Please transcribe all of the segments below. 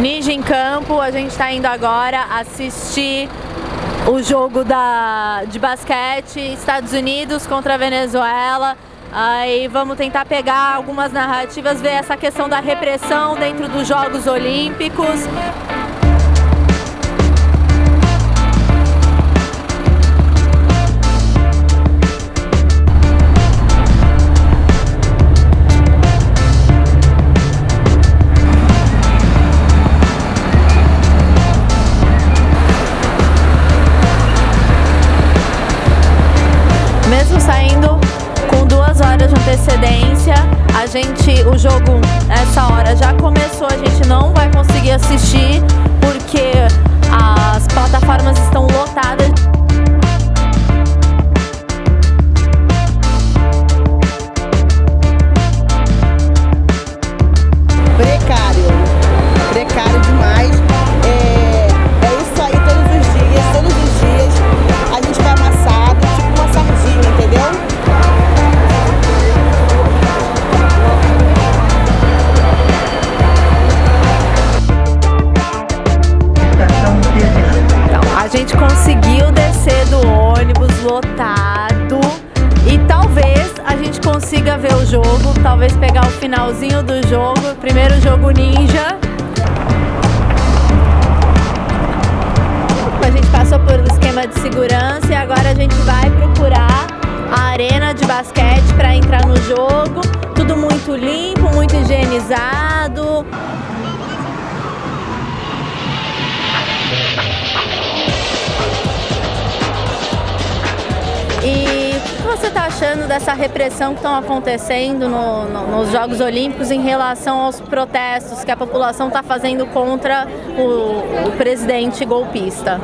Ninja em campo, a gente está indo agora assistir o jogo da, de basquete Estados Unidos contra a Venezuela. Aí vamos tentar pegar algumas narrativas, ver essa questão da repressão dentro dos Jogos Olímpicos. Gente, o jogo nessa hora. Já começou, a gente não vai conseguir assistir lotado e talvez a gente consiga ver o jogo, talvez pegar o finalzinho do jogo, primeiro jogo ninja. A gente passou por um esquema de segurança e agora a gente vai procurar a arena de basquete para entrar no jogo. Tudo muito limpo, muito higienizado. Você está achando dessa repressão que estão acontecendo no- no- nos Jogos Olímpicos em relação aos protestos que a população está fazendo contra o, o presidente golpista?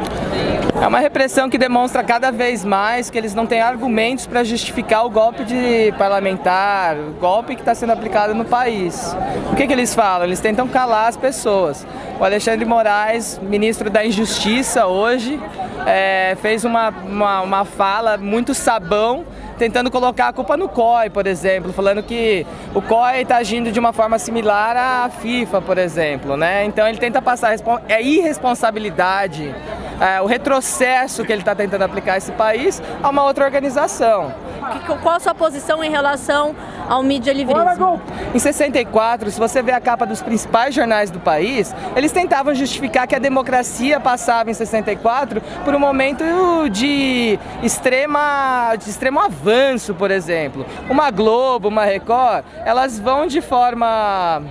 É uma repressão que demonstra cada vez mais que eles não têm argumentos para justificar o golpe de parlamentar, o golpe que está sendo aplicado no país. O que, que eles falam? Eles tentam calar as pessoas. O Alexandre Moraes, ministro da Injustiça hoje, é, fez uma, uma, uma fala muito sabão tentando colocar a culpa no COI, por exemplo, falando que o COI está agindo de uma forma similar à FIFA, por exemplo, né? Então ele tenta passar a é irresponsabilidade, é, o retrocesso que ele está tentando aplicar a esse país a uma outra organização. Qual a sua posição em relação ao mídia livrismo? Em 64, se você vê a capa dos principais jornais do país, eles tentavam justificar que a democracia passava em 64 por um momento de, extrema, de extremo avanço, por exemplo. Uma Globo, uma Record, elas vão de forma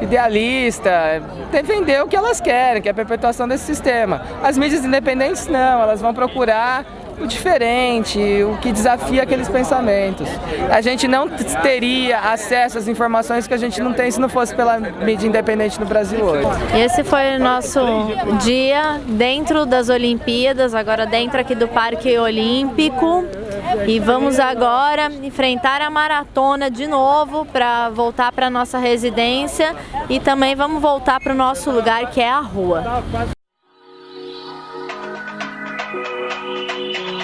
idealista, defender o que elas querem, que é a perpetuação desse sistema. As mídias independentes não, elas vão procurar o diferente, o que desafia aqueles pensamentos. A gente não teria acesso às informações que a gente não tem se não fosse pela mídia independente no Brasil hoje. Esse foi o nosso dia dentro das Olimpíadas, agora dentro aqui do Parque Olímpico. E vamos agora enfrentar a maratona de novo para voltar para nossa residência e também vamos voltar para o nosso lugar que é a rua. Thank you.